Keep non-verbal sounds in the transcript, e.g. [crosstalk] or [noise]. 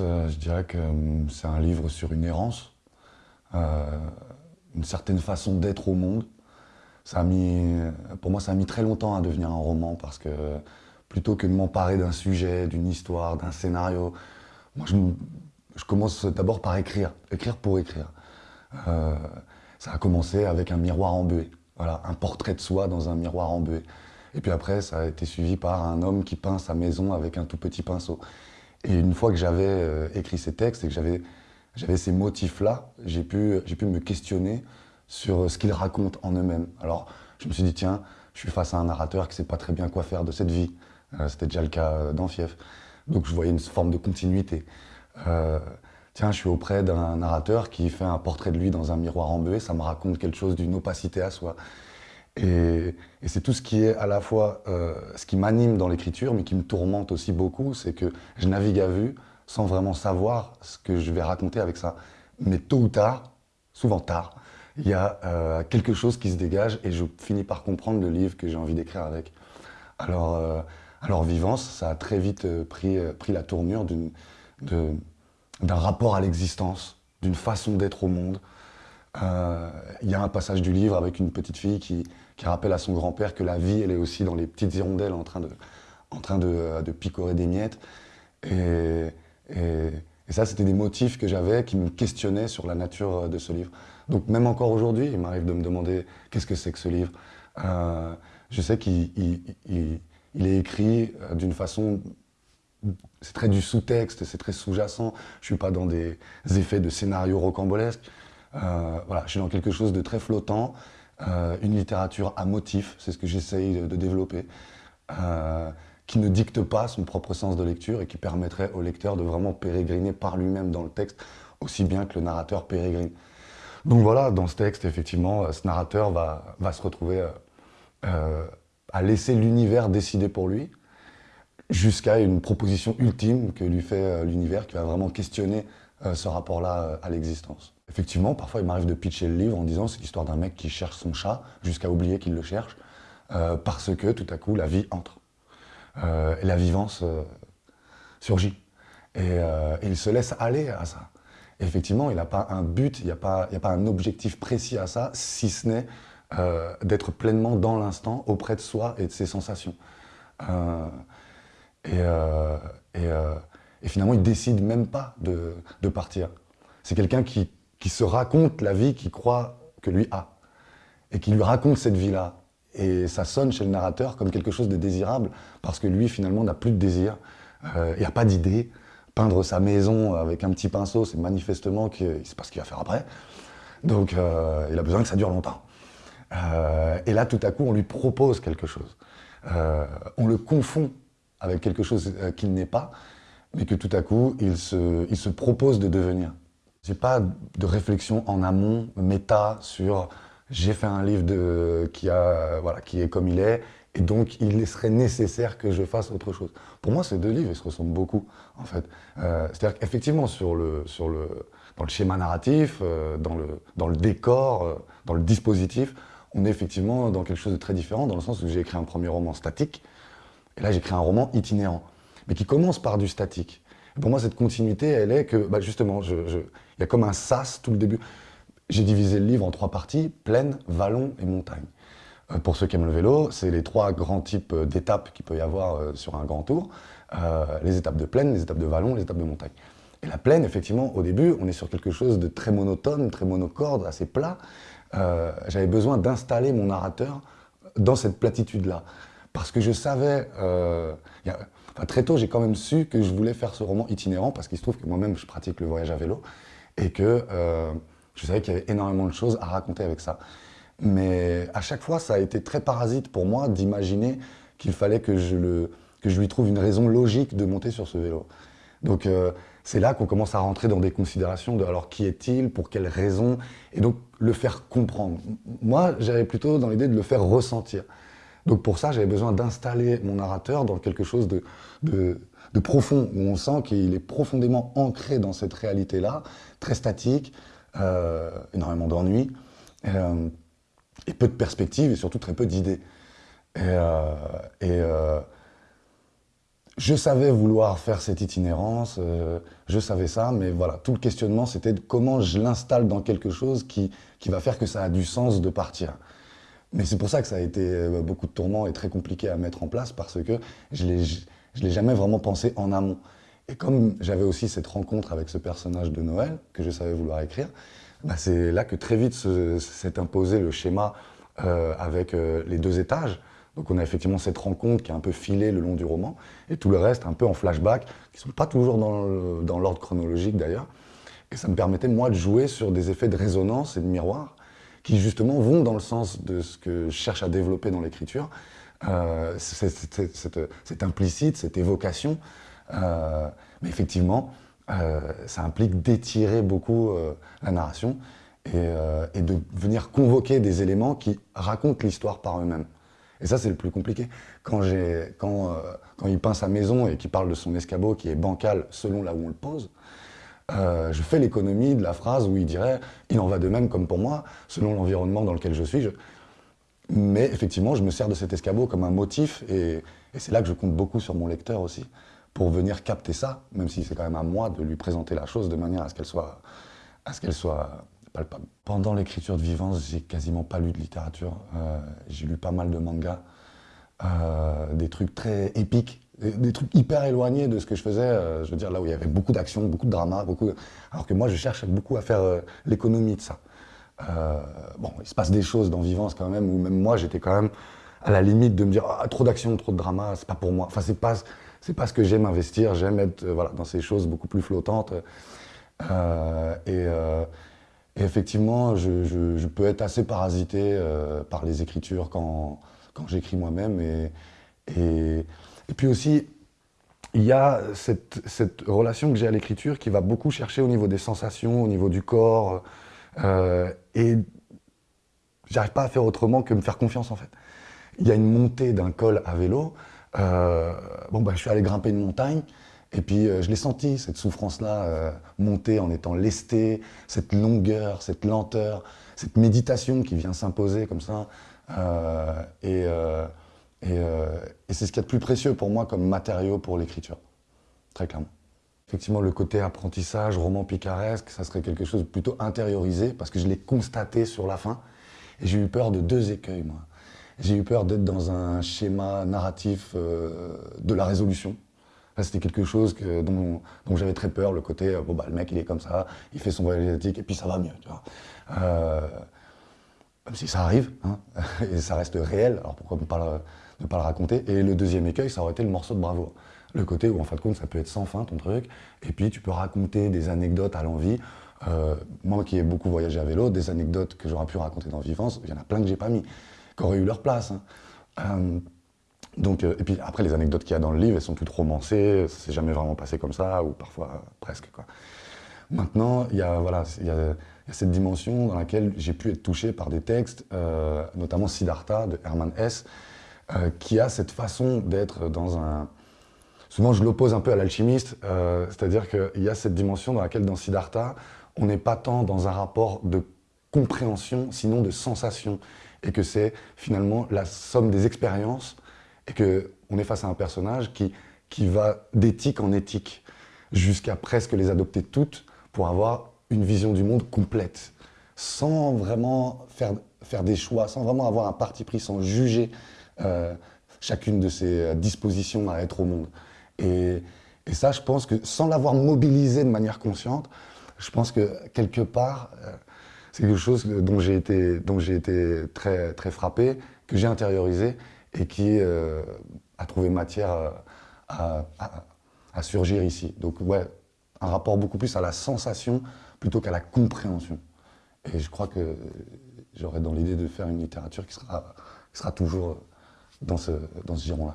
Euh, je dirais que hum, c'est un livre sur une errance, euh, une certaine façon d'être au monde. Ça a mis, pour moi, ça a mis très longtemps à devenir un roman parce que plutôt que de m'emparer d'un sujet, d'une histoire, d'un scénario, moi je, je commence d'abord par écrire, écrire pour écrire. Euh, ça a commencé avec un miroir embué, voilà, un portrait de soi dans un miroir embué. Et puis après, ça a été suivi par un homme qui peint sa maison avec un tout petit pinceau. Et une fois que j'avais euh, écrit ces textes et que j'avais ces motifs-là, j'ai pu, pu me questionner sur ce qu'ils racontent en eux-mêmes. Alors, je me suis dit, tiens, je suis face à un narrateur qui ne sait pas très bien quoi faire de cette vie. Euh, c'était déjà le cas euh, d'Anfief. Donc, je voyais une forme de continuité. tiens, je suis auprès d'un narrateur qui fait un portrait de lui dans un miroir embué, ça me raconte quelque chose d'une opacité à soi. Et, c'est tout ce qui est à la fois euh, ce qui m'anime dans l'écriture, mais qui me tourmente aussi beaucoup, c'est que je navigue à vue sans vraiment savoir ce que je vais raconter avec ça. Mais tôt ou tard, souvent tard, il y a euh, quelque chose qui se dégage et je finis par comprendre le livre que j'ai envie d'écrire avec. Alors, euh, alors Vivance, ça a très vite pris, pris la tournure d'un rapport à l'existence, d'une façon d'être au monde, euh, il y a un passage du livre avec une petite fille qui, rappelle à son grand-père que la vie, elle est aussi dans les petites hirondelles en train de, en train de, picorer des miettes. Et, ça, c'était des motifs que j'avais qui me questionnaient sur la nature de ce livre. Donc même encore aujourd'hui, il m'arrive de me demander qu'est-ce que c'est que ce livre. Euh, je sais qu'il il, est écrit euh, d'une façon c'est très du sous-texte, c'est très sous-jacent. Je suis pas dans des effets de scénario rocambolesque. Euh, voilà, je suis dans quelque chose de très flottant, euh, une littérature à motif, c'est ce que j'essaye de, développer, euh, qui ne dicte pas son propre sens de lecture et qui permettrait au lecteur de vraiment pérégriner par lui-même dans le texte, aussi bien que le narrateur pérégrine. Donc voilà, dans ce texte, effectivement, ce narrateur va, va se retrouver à laisser l'univers décider pour lui, jusqu'à une proposition ultime que lui fait l'univers, qui va vraiment questionner ce rapport-là à l'existence. Effectivement, parfois il m'arrive de pitcher le livre en disant c'est l'histoire d'un mec qui cherche son chat jusqu'à oublier qu'il le cherche euh, parce que tout à coup la vie entre. Euh, et la vivance euh, surgit. Et, il se laisse aller à ça. effectivement, il n'a pas un but, il n'y a pas un objectif précis à ça, si ce n'est d'être pleinement dans l'instant, auprès de soi et de ses sensations. Et, finalement, il décide même pas de, partir. C'est quelqu'un qui qui se raconte la vie qu'il croit que lui a, et qui lui raconte cette vie-là. Et ça sonne chez le narrateur comme quelque chose de désirable, parce que lui, finalement, n'a plus de désir, euh, il n'y a pas d'idée. Peindre sa maison avec un petit pinceau, c'est manifestement qu'il ne pas ce qu'il va faire après. Donc, euh, il a besoin que ça dure longtemps. Euh, et là, tout à coup, on lui propose quelque chose. on le confond avec quelque chose qu'il n'est pas, mais que tout à coup, il se, propose de devenir. J'ai pas de réflexion en amont, méta, sur j'ai fait un livre de, qui, a, voilà, qui est comme il est, et donc il serait nécessaire que je fasse autre chose. Pour moi, ces deux livres, ils se ressemblent beaucoup, en fait. Euh, c'est-à-dire qu'effectivement, sur le, sur le, dans le schéma narratif, euh, dans, le, dans le décor, euh, dans le dispositif, on est effectivement dans quelque chose de très différent, dans le sens où j'ai écrit un premier roman statique, et là j'écris un roman itinérant, mais qui commence par du statique. pour moi, cette continuité, elle est que, bah, justement, il y a comme un sas tout le début. J'ai divisé le livre en trois parties, plaine, vallon et montagne. Euh, pour ceux qui aiment le vélo, c'est les trois grands types euh, d'étapes qu'il peut y avoir euh, sur un grand tour. les étapes de plaine, les étapes de vallon, les étapes de montagne. Et la plaine, effectivement, au début, on est sur quelque chose de très monotone, très monocorde, assez plat. J'avais besoin d'installer mon narrateur dans cette platitude-là. Parce que je savais... très tôt, j'ai quand même su que je voulais faire ce roman itinérant, parce qu'il se trouve que moi-même, je pratique le voyage à vélo et que euh, je savais qu'il y avait énormément de choses à raconter avec ça. Mais à chaque fois, ça a été très parasite pour moi d'imaginer qu'il fallait que je, lui trouve une raison logique de monter sur ce vélo. Donc euh, c'est là qu'on commence à rentrer dans des considérations de alors qui est-il, pour quelles raisons, et donc le faire comprendre. Moi, j'avais plutôt dans l'idée de le faire ressentir. Donc pour ça, j'avais besoin d'installer mon narrateur dans quelque chose de, profond, où on sent qu'il est profondément ancré dans cette réalité-là, très statique, euh, énormément d'ennuis, euh, et peu de perspectives, et surtout très peu d'idées. Et, euh, je savais vouloir faire cette itinérance, je savais ça, mais voilà, tout le questionnement, c'était comment je l'installe dans quelque chose qui, qui va faire que ça a du sens de partir. Mais c'est pour ça que ça a été euh, beaucoup de tourments et très compliqué à mettre en place, parce que je ne l'ai jamais vraiment pensé en amont. Et comme j'avais aussi cette rencontre avec ce personnage de Noël, que je savais vouloir écrire, bah c'est là que très vite s'est imposé le schéma euh, avec euh, les deux étages. Donc on a effectivement cette rencontre qui est un peu filée le long du roman, et tout le reste un peu en flashback, qui ne sont pas toujours dans l'ordre chronologique d'ailleurs. Et ça me permettait, moi, de jouer sur des effets de résonance et de miroir, qui justement vont dans le sens de ce que je cherche à développer dans l'écriture. Euh, implicite, cette évocation, euh, mais effectivement, euh, ça implique d'étirer beaucoup euh, la narration et, de venir convoquer des éléments qui racontent l'histoire par eux-mêmes. Et ça, c'est le plus compliqué. Quand, quand il peint sa maison et qu'il parle de son escabeau qui est bancal selon là où on le pose, euh, je fais l'économie de la phrase où il dirait « il en va de même comme pour moi, selon l'environnement dans lequel je suis. Mais effectivement, je me sers de cet escabeau comme un motif et, c'est là que je compte beaucoup sur mon lecteur aussi pour venir capter ça, même si c'est quand même à moi de lui présenter la chose de manière à ce qu'elle soit, à ce qu'elle soit palpable. Pendant l'écriture de Vivance, j'ai quasiment pas lu de littérature. Euh, j'ai lu pas mal de mangas, euh, des trucs très épiques, des, trucs hyper éloignés de ce que je faisais. Euh, je veux dire, là où il y avait beaucoup d'action, beaucoup de drama, beaucoup... alors que moi, je cherche beaucoup à faire euh, l'économie de ça. Euh, bon, il se passe des choses dans Vivance quand même, où même moi, j'étais quand même à la limite de me dire ah, trop d'action, trop de drama, c'est pas pour moi. Enfin, c'est pas pas ce que j'aime investir, j'aime être voilà, dans ces choses beaucoup plus flottantes. Et, effectivement, je, peux être assez parasité par les écritures quand, quand j'écris moi-même. Et, et, puis aussi, il y a cette, relation que j'ai à l'écriture qui va beaucoup chercher au niveau des sensations, au niveau du corps. Euh, et j'arrive pas à faire autrement que me faire confiance en fait. Il y a une montée d'un col à vélo. Euh, bon, bah, je suis allé grimper une montagne, et puis euh, je l'ai senti, cette souffrance-là, euh, monter en étant lesté, cette longueur, cette lenteur, cette méditation qui vient s'imposer comme ça. Euh, et, et, euh, et c'est ce qu'il y a de plus précieux pour moi comme matériau pour l'écriture, très clairement. Effectivement, le côté apprentissage, roman picaresque, ça serait quelque chose de plutôt intériorisé, parce que je l'ai constaté sur la fin, et j'ai eu peur de deux écueils, moi. J'ai eu peur d'être dans un schéma narratif euh, de la résolution. C'était quelque chose dont, j'avais très peur, le côté, euh, bon bah le mec il est comme ça, il fait son voyage asiatique et puis ça va mieux, tu vois. Même si ça arrive, hein, [laughs] et ça reste réel, alors pourquoi ne pas, le, ne pas le raconter Et le deuxième écueil, ça aurait été le morceau de bravoure. Le côté où en fin de compte ça peut être sans fin ton truc, et puis tu peux raconter des anecdotes à l'envie. Euh, moi qui ai beaucoup voyagé à vélo, des anecdotes que j'aurais pu raconter dans Vivance, il y en a plein que j'ai pas mis qui auraient eu leur place. Hein. Euh, donc, euh, et puis après, les anecdotes qu'il y a dans le livre, elles sont toutes romancées, ça s'est jamais vraiment passé comme ça, ou parfois presque. Quoi. Maintenant, il y, a, voilà, il, y a, y a cette dimension dans laquelle j'ai pu être touché par des textes, notamment Siddhartha de Hermann Hesse, euh, qui a cette façon d'être dans un... Souvent, je l'oppose un peu à l'alchimiste, euh, c'est-à-dire qu'il y a cette dimension dans laquelle, dans Siddhartha, on n'est pas tant dans un rapport de compréhension, sinon de sensation. Et que c'est finalement la somme des expériences et qu'on est face à un personnage qui, qui va d'éthique en éthique jusqu'à presque les adopter toutes pour avoir une vision du monde complète, sans vraiment faire, faire des choix, sans vraiment avoir un parti pris, sans juger euh, chacune de ses dispositions à être au monde. Et, ça, je pense que sans l'avoir mobilisé de manière consciente, je pense que quelque part, euh, c'est quelque chose dont j'ai été, dont été très, très frappé, que j'ai intériorisé et qui euh, a trouvé matière à, à, surgir ici. Donc ouais, un rapport beaucoup plus à la sensation plutôt qu'à la compréhension. Et je crois que j'aurais dans l'idée de faire une littérature qui sera, qui sera toujours dans ce, dans ce giron-là.